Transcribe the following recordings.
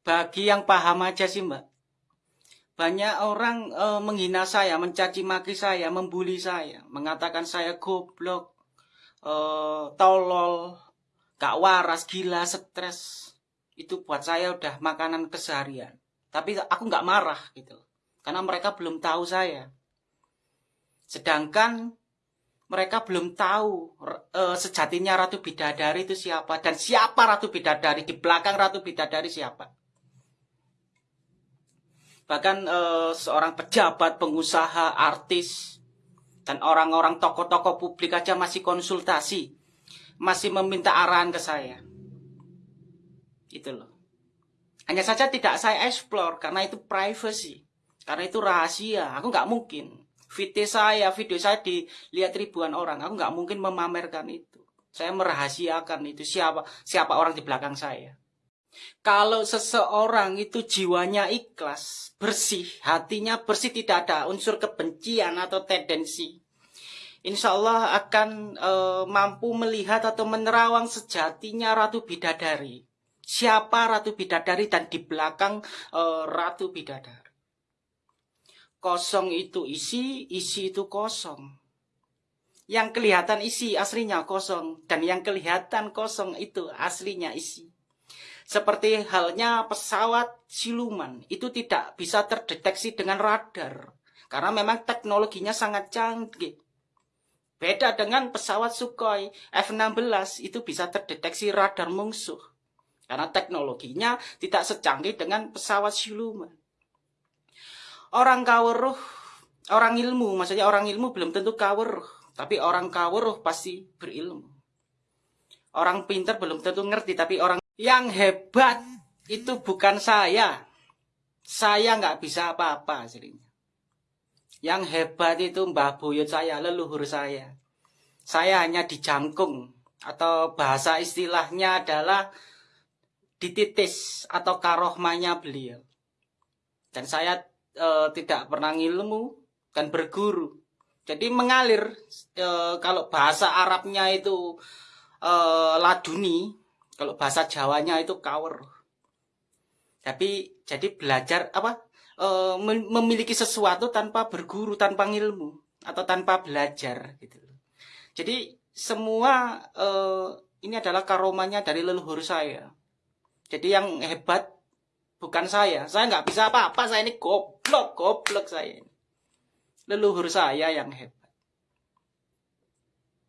bagi yang paham aja sih mbak. Banyak orang e, menghina saya, mencaci maki saya, membuli saya, mengatakan saya goblok, e, tolol, gak waras, gila, stres. Itu buat saya udah makanan keseharian. Tapi aku nggak marah gitu, karena mereka belum tahu saya. Sedangkan mereka belum tahu e, sejatinya Ratu Bidadari itu siapa dan siapa Ratu Bidadari di belakang Ratu Bidadari siapa. Bahkan eh, seorang pejabat, pengusaha, artis, dan orang-orang tokoh-tokoh publik aja masih konsultasi. Masih meminta arahan ke saya. Itu loh. Hanya saja tidak saya explore karena itu privacy. Karena itu rahasia. Aku nggak mungkin. Video saya, video saya dilihat ribuan orang. Aku nggak mungkin memamerkan itu. Saya merahasiakan itu siapa siapa orang di belakang saya. Kalau seseorang itu jiwanya ikhlas, bersih, hatinya bersih, tidak ada unsur kebencian atau tendensi. Insya Allah akan e, mampu melihat atau menerawang sejatinya Ratu Bidadari. Siapa Ratu Bidadari dan di belakang e, Ratu Bidadari. Kosong itu isi, isi itu kosong. Yang kelihatan isi aslinya kosong. Dan yang kelihatan kosong itu aslinya isi. Seperti halnya pesawat siluman, itu tidak bisa terdeteksi dengan radar. Karena memang teknologinya sangat canggih. Beda dengan pesawat Sukhoi F-16 itu bisa terdeteksi radar musuh. Karena teknologinya tidak secanggih dengan pesawat siluman. Orang kaweruh, orang ilmu, maksudnya orang ilmu belum tentu kaweruh. Tapi orang kaweruh pasti berilmu. Orang pinter belum tentu ngerti, tapi orang yang hebat itu bukan saya. Saya nggak bisa apa-apa aslinya. Yang hebat itu mbah buyut saya, leluhur saya. Saya hanya dijangkung atau bahasa istilahnya adalah dititis atau karohmanya beliau. Dan saya e, tidak pernah ilmu dan berguru. Jadi mengalir e, kalau bahasa Arabnya itu e, laduni, kalau bahasa Jawanya itu kawer. Tapi jadi belajar apa? E, memiliki sesuatu tanpa berguru, tanpa ilmu atau tanpa belajar gitu. Jadi semua e, ini adalah karomanya dari leluhur saya. Jadi yang hebat bukan saya. Saya nggak bisa apa-apa. Saya ini goblok, goblok saya. Leluhur saya yang hebat.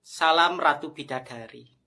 Salam Ratu Bidadari.